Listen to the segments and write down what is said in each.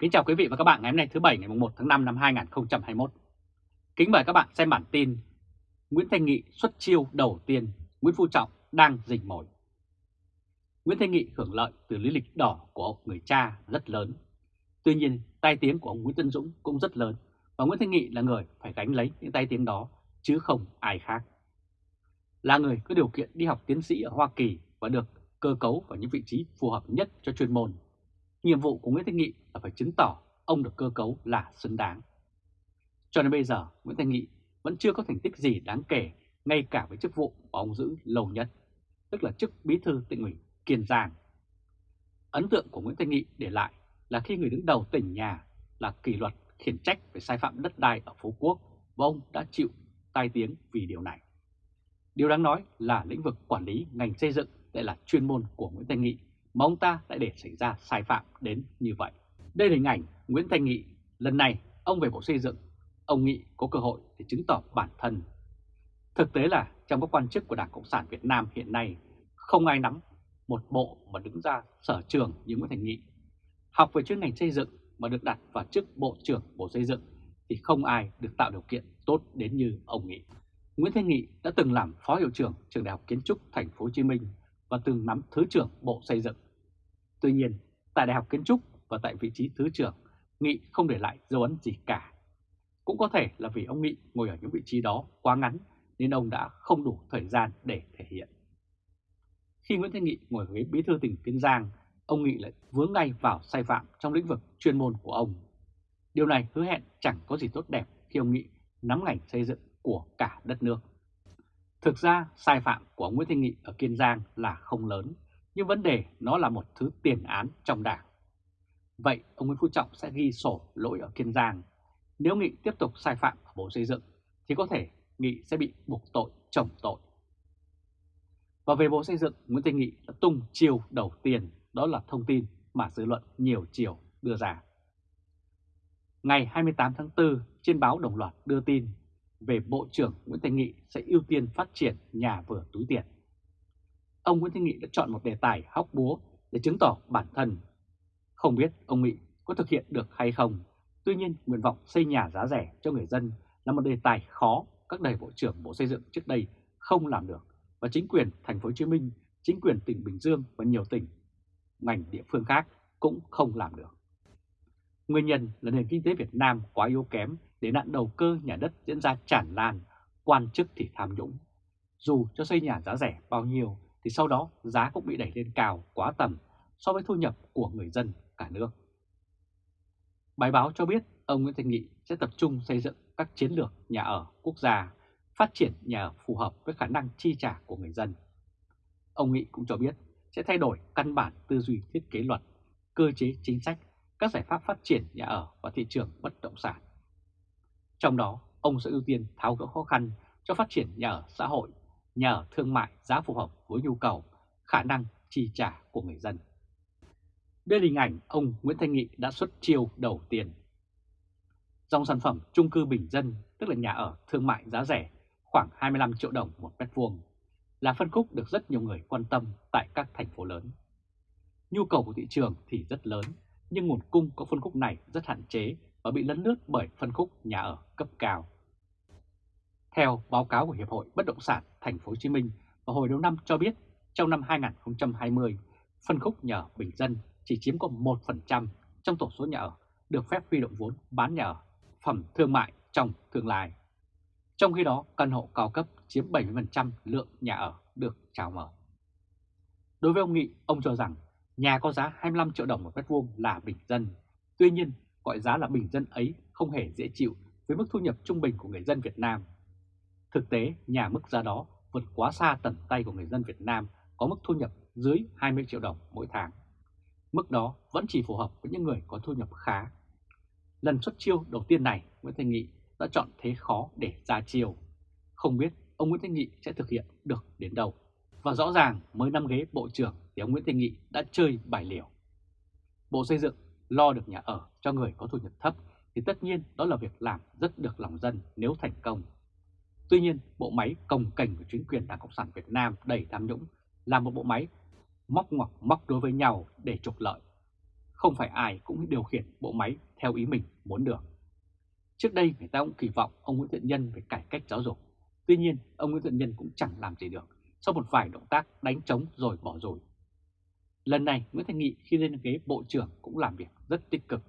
Kính chào quý vị và các bạn ngày hôm nay thứ Bảy ngày 1 tháng 5 năm 2021. Kính mời các bạn xem bản tin Nguyễn Thanh Nghị xuất chiêu đầu tiên, Nguyễn Phú Trọng đang rình mồi. Nguyễn Thanh Nghị hưởng lợi từ lý lịch đỏ của ông người cha rất lớn. Tuy nhiên, tai tiếng của ông Nguyễn Tân Dũng cũng rất lớn và Nguyễn Thanh Nghị là người phải gánh lấy những tai tiếng đó chứ không ai khác. Là người có điều kiện đi học tiến sĩ ở Hoa Kỳ và được cơ cấu vào những vị trí phù hợp nhất cho chuyên môn Nhiệm vụ của Nguyễn Thanh Nghị là phải chứng tỏ ông được cơ cấu là xứng đáng. Cho đến bây giờ, Nguyễn Thanh Nghị vẫn chưa có thành tích gì đáng kể ngay cả với chức vụ mà ông giữ lâu nhất, tức là chức bí thư tỉnh ủy Kiên Giang. Ấn tượng của Nguyễn Thanh Nghị để lại là khi người đứng đầu tỉnh nhà là kỷ luật khiển trách về sai phạm đất đai ở Phú Quốc và ông đã chịu tai tiếng vì điều này. Điều đáng nói là lĩnh vực quản lý ngành xây dựng lại là chuyên môn của Nguyễn Thanh Nghị mà ông ta lại để xảy ra sai phạm đến như vậy. Đây là hình ảnh Nguyễn Thanh Nghị. Lần này, ông về Bộ Xây dựng, ông Nghị có cơ hội để chứng tỏ bản thân. Thực tế là trong các quan chức của Đảng Cộng sản Việt Nam hiện nay, không ai nắm một bộ mà đứng ra sở trường như Nguyễn Thành Nghị. Học về chuyên ngành xây dựng mà được đặt vào chức Bộ trưởng Bộ Xây dựng thì không ai được tạo điều kiện tốt đến như ông Nghị. Nguyễn Thanh Nghị đã từng làm Phó Hiệu trưởng Trường Đại học Kiến trúc Thành phố Hồ Chí Minh và từng nắm Thứ trưởng Bộ Xây dựng. Tuy nhiên, tại Đại học Kiến trúc và tại vị trí Thứ trưởng, Nghị không để lại dấu ấn gì cả. Cũng có thể là vì ông Nghị ngồi ở những vị trí đó quá ngắn nên ông đã không đủ thời gian để thể hiện. Khi Nguyễn Thanh Nghị ngồi ghế bí thư tỉnh Kiên Giang, ông Nghị lại vướng ngay vào sai phạm trong lĩnh vực chuyên môn của ông. Điều này hứa hẹn chẳng có gì tốt đẹp khi ông Nghị nắm ngành xây dựng của cả đất nước. Thực ra sai phạm của ông Nguyễn Thanh Nghị ở Kiên Giang là không lớn, nhưng vấn đề nó là một thứ tiền án trong đảng. Vậy ông Nguyễn Phú Trọng sẽ ghi sổ lỗi ở Kiên Giang. Nếu Nghị tiếp tục sai phạm ở Bộ Xây dựng thì có thể Nghị sẽ bị buộc tội chồng tội. Và về Bộ Xây dựng, Nguyễn Thanh Nghị đã tung chiều đầu tiên, đó là thông tin mà dư luận nhiều chiều đưa ra. Ngày 28 tháng 4, trên báo Đồng loạt đưa tin về Bộ trưởng Nguyễn Thanh Nghị sẽ ưu tiên phát triển nhà vừa túi tiền. Ông Nguyễn Thanh Nghị đã chọn một đề tài hóc búa để chứng tỏ bản thân. Không biết ông Nghị có thực hiện được hay không, tuy nhiên nguyện vọng xây nhà giá rẻ cho người dân là một đề tài khó các đầy bộ trưởng Bộ Xây dựng trước đây không làm được và chính quyền thành phố Hồ Chí Minh, chính quyền tỉnh Bình Dương và nhiều tỉnh, ngành địa phương khác cũng không làm được. Nguyên nhân là nền kinh tế Việt Nam quá yếu kém để nạn đầu cơ nhà đất diễn ra tràn lan, quan chức thì tham nhũng. Dù cho xây nhà giá rẻ bao nhiêu thì sau đó giá cũng bị đẩy lên cao quá tầm so với thu nhập của người dân cả nước. Bài báo cho biết ông Nguyễn Thanh Nghị sẽ tập trung xây dựng các chiến lược nhà ở quốc gia, phát triển nhà ở phù hợp với khả năng chi trả của người dân. Ông Nghị cũng cho biết sẽ thay đổi căn bản tư duy thiết kế luật, cơ chế chính sách, các giải pháp phát triển nhà ở và thị trường bất động sản. Trong đó, ông sẽ ưu tiên tháo gỡ khó khăn cho phát triển nhà ở xã hội, nhà ở thương mại giá phù hợp với nhu cầu, khả năng chi trả của người dân. Đây là hình ảnh ông Nguyễn Thanh Nghị đã xuất chiêu đầu tiên. Dòng sản phẩm chung cư bình dân, tức là nhà ở thương mại giá rẻ, khoảng 25 triệu đồng một mét vuông, là phân khúc được rất nhiều người quan tâm tại các thành phố lớn. Nhu cầu của thị trường thì rất lớn, nhưng nguồn cung của phân khúc này rất hạn chế và bị lấn lướt bởi phân khúc nhà ở cấp cao. Theo báo cáo của Hiệp hội Bất động sản Thành phố Hồ Chí Minh vào hồi đầu năm cho biết, trong năm 2020, phân khúc nhà ở bình dân chỉ chiếm có 1% trong tổng số nhà ở được phép huy động vốn bán nhà ở phẩm thương mại trong tương lai. Trong khi đó, căn hộ cao cấp chiếm 70% lượng nhà ở được chào mở. Đối với ông Nghị, ông cho rằng nhà có giá 25 triệu đồng một mét vuông là bình dân. Tuy nhiên, gọi giá là bình dân ấy không hề dễ chịu với mức thu nhập trung bình của người dân Việt Nam. Thực tế, nhà mức giá đó vượt quá xa tầm tay của người dân Việt Nam có mức thu nhập dưới 20 triệu đồng mỗi tháng. Mức đó vẫn chỉ phù hợp với những người có thu nhập khá. Lần xuất chiêu đầu tiên này, Nguyễn Thanh Nghị đã chọn thế khó để ra chiêu. Không biết ông Nguyễn Thanh Nghị sẽ thực hiện được đến đâu. Và rõ ràng mới năm ghế Bộ trưởng thì ông Nguyễn Thanh Nghị đã chơi bài liều. Bộ Xây dựng lo được nhà ở cho người có thu nhập thấp thì tất nhiên đó là việc làm rất được lòng dân nếu thành công. Tuy nhiên, bộ máy công cảnh của chính quyền Đảng Cộng sản Việt Nam đầy tham nhũng là một bộ máy móc ngoặc móc đối với nhau để trục lợi. không phải ai cũng điều khiển bộ máy theo ý mình muốn được. Trước đây người ta cũng kỳ vọng ông Nguyễn Thiện Nhân về cải cách giáo dục. Tuy nhiên, ông Nguyễn Thiện Nhân cũng chẳng làm gì được sau một vài động tác đánh trống rồi bỏ rồi. Lần này Nguyễn thành Nghị khi lên ghế Bộ trưởng cũng làm việc rất tích cực.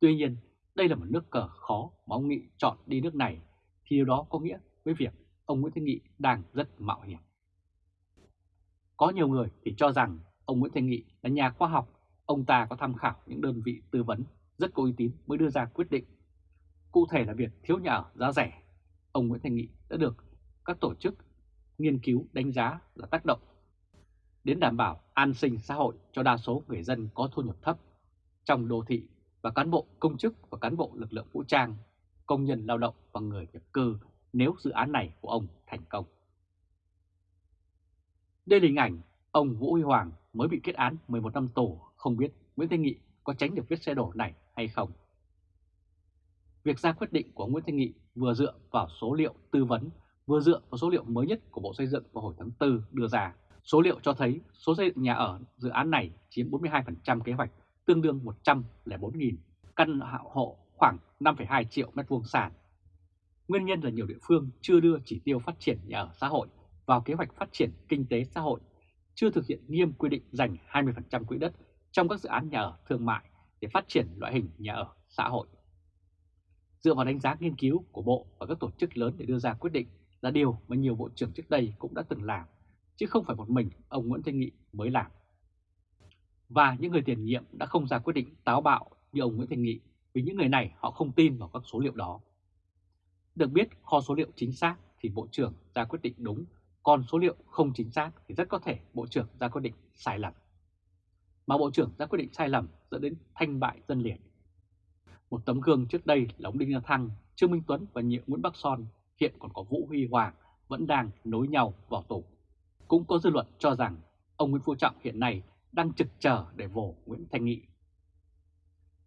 Tuy nhiên, đây là một nước cờ khó mà ông Nghị chọn đi nước này thì điều đó có nghĩa với việc ông Nguyễn Thanh Nghị đang rất mạo hiểm. Có nhiều người thì cho rằng ông Nguyễn Thanh Nghị là nhà khoa học, ông ta có tham khảo những đơn vị tư vấn rất có uy tín mới đưa ra quyết định. Cụ thể là việc thiếu nhà ở giá rẻ, ông Nguyễn Thanh Nghị đã được các tổ chức nghiên cứu đánh giá là tác động đến đảm bảo an sinh xã hội cho đa số người dân có thu nhập thấp trong đô thị và cán bộ công chức và cán bộ lực lượng vũ trang, công nhân lao động và người nhập cư nếu dự án này của ông thành công. Đây là hình ảnh ông Vũ Huy Hoàng mới bị kết án 11 năm tù, không biết Nguyễn Thanh Nghị có tránh được vết xe đổ này hay không. Việc ra quyết định của Nguyễn Thanh Nghị vừa dựa vào số liệu tư vấn, vừa dựa vào số liệu mới nhất của Bộ Xây dựng vào hồi tháng 4 đưa ra. Số liệu cho thấy số xây dựng nhà ở dự án này chiếm 42% kế hoạch, tương đương 104.000 căn hộ khoảng 5,2 triệu mét vuông sàn. Nguyên nhân là nhiều địa phương chưa đưa chỉ tiêu phát triển nhà ở xã hội vào kế hoạch phát triển kinh tế xã hội, chưa thực hiện nghiêm quy định dành 20% quỹ đất trong các dự án nhà ở thương mại để phát triển loại hình nhà ở xã hội. Dựa vào đánh giá nghiên cứu của Bộ và các tổ chức lớn để đưa ra quyết định là điều mà nhiều bộ trưởng trước đây cũng đã từng làm, chứ không phải một mình ông Nguyễn Thanh Nghị mới làm. Và những người tiền nhiệm đã không ra quyết định táo bạo như ông Nguyễn Thanh Nghị vì những người này họ không tin vào các số liệu đó. Được biết kho số liệu chính xác thì Bộ trưởng ra quyết định đúng, còn số liệu không chính xác thì rất có thể Bộ trưởng ra quyết định sai lầm. Mà Bộ trưởng ra quyết định sai lầm dẫn đến thanh bại dân liệt. Một tấm gương trước đây là ông Đinh La Thăng, Trương Minh Tuấn và nhiệm Nguyễn Bắc Son, hiện còn có Vũ Huy Hoàng vẫn đang nối nhau vào tù. Cũng có dư luận cho rằng ông Nguyễn Phú Trọng hiện nay đang trực chờ để vồ Nguyễn Thanh Nghị.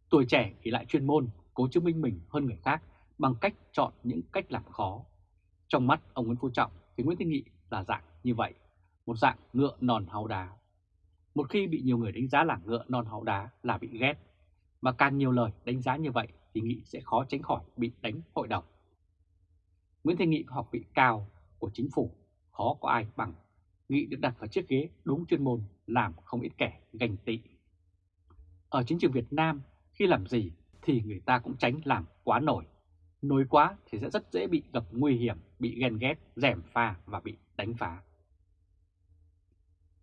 Tuổi trẻ thì lại chuyên môn, cố chứng minh mình hơn người khác bằng cách chọn những cách làm khó. Trong mắt ông Nguyễn Phú Trọng thì Nguyễn Thanh Nghị là dạng như vậy, một dạng ngựa non háu đá. Một khi bị nhiều người đánh giá là ngựa non háu đá là bị ghét, mà càng nhiều lời đánh giá như vậy thì Nghị sẽ khó tránh khỏi bị đánh hội đồng. Nguyễn Thanh Nghị có học vị cao của chính phủ, khó có ai bằng. Nghị được đặt vào chiếc ghế đúng chuyên môn làm không ít kẻ ganh tị. Ở chính trường Việt Nam, khi làm gì thì người ta cũng tránh làm quá nổi nối quá thì sẽ rất dễ bị gặp nguy hiểm, bị ghen ghét, rèm pha và bị đánh phá.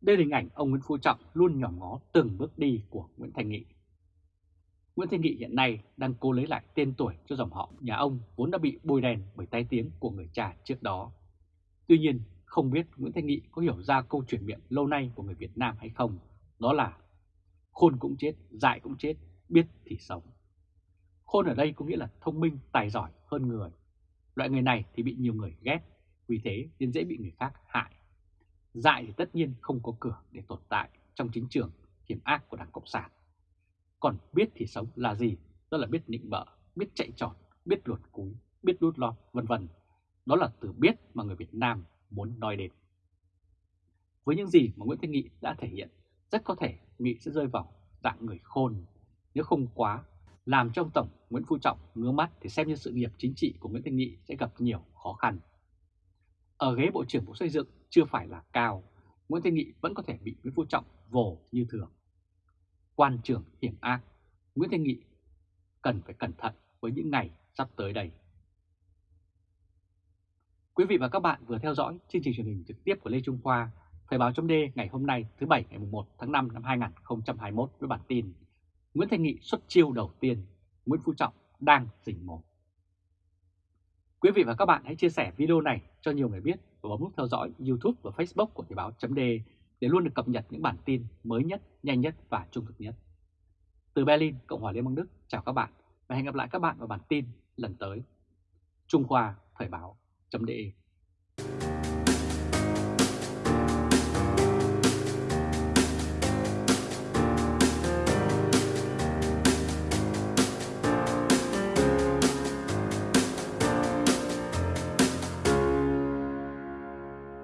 Đây là hình ảnh ông Nguyễn Phú Trọng luôn nhòm ngó từng bước đi của Nguyễn Thành Nghị. Nguyễn Thanh Nghị hiện nay đang cố lấy lại tên tuổi cho dòng họ nhà ông vốn đã bị bôi đèn bởi tai tiếng của người cha trước đó. Tuy nhiên, không biết Nguyễn Thanh Nghị có hiểu ra câu chuyện miệng lâu nay của người Việt Nam hay không, đó là khôn cũng chết, dại cũng chết, biết thì sống. Khôn ở đây có nghĩa là thông minh, tài giỏi hơn người. Loại người này thì bị nhiều người ghét, vì thế nên dễ bị người khác hại. Dại thì tất nhiên không có cửa để tồn tại trong chính trường hiểm ác của Đảng Cộng sản. Còn biết thì sống là gì? Đó là biết nịnh bợ, biết chạy trọt, biết luột cúi, biết đút lọt, vân vân. Đó là từ biết mà người Việt Nam muốn nói đến. Với những gì mà Nguyễn Thanh Nghị đã thể hiện, rất có thể Nghị sẽ rơi vào dạng người khôn. Nếu không quá, làm trong Tổng Nguyễn Phú Trọng ngứa mắt thì xem như sự nghiệp chính trị của Nguyễn Thanh Nghị sẽ gặp nhiều khó khăn. Ở ghế Bộ trưởng Bộ Xây dựng chưa phải là cao, Nguyễn Thanh Nghị vẫn có thể bị Nguyễn Phú Trọng vồ như thường quan trường hiểm ác, Nguyễn Thanh Nghị cần phải cẩn thận với những ngày sắp tới đây. Quý vị và các bạn vừa theo dõi chương trình truyền hình trực tiếp của Lê Trung Khoa, Thời báo chấm ngày hôm nay thứ Bảy ngày 1 tháng 5 năm 2021 với bản tin Nguyễn Thanh Nghị xuất chiêu đầu tiên, Nguyễn Phú Trọng đang rình mồm. Quý vị và các bạn hãy chia sẻ video này cho nhiều người biết và bấm nút theo dõi YouTube và Facebook của Thời báo chấm để luôn được cập nhật những bản tin mới nhất, nhanh nhất và trung thực nhất. Từ Berlin, Cộng hòa Liên bang Đức, chào các bạn và hẹn gặp lại các bạn vào bản tin lần tới. Trung Khoa Thời báo.de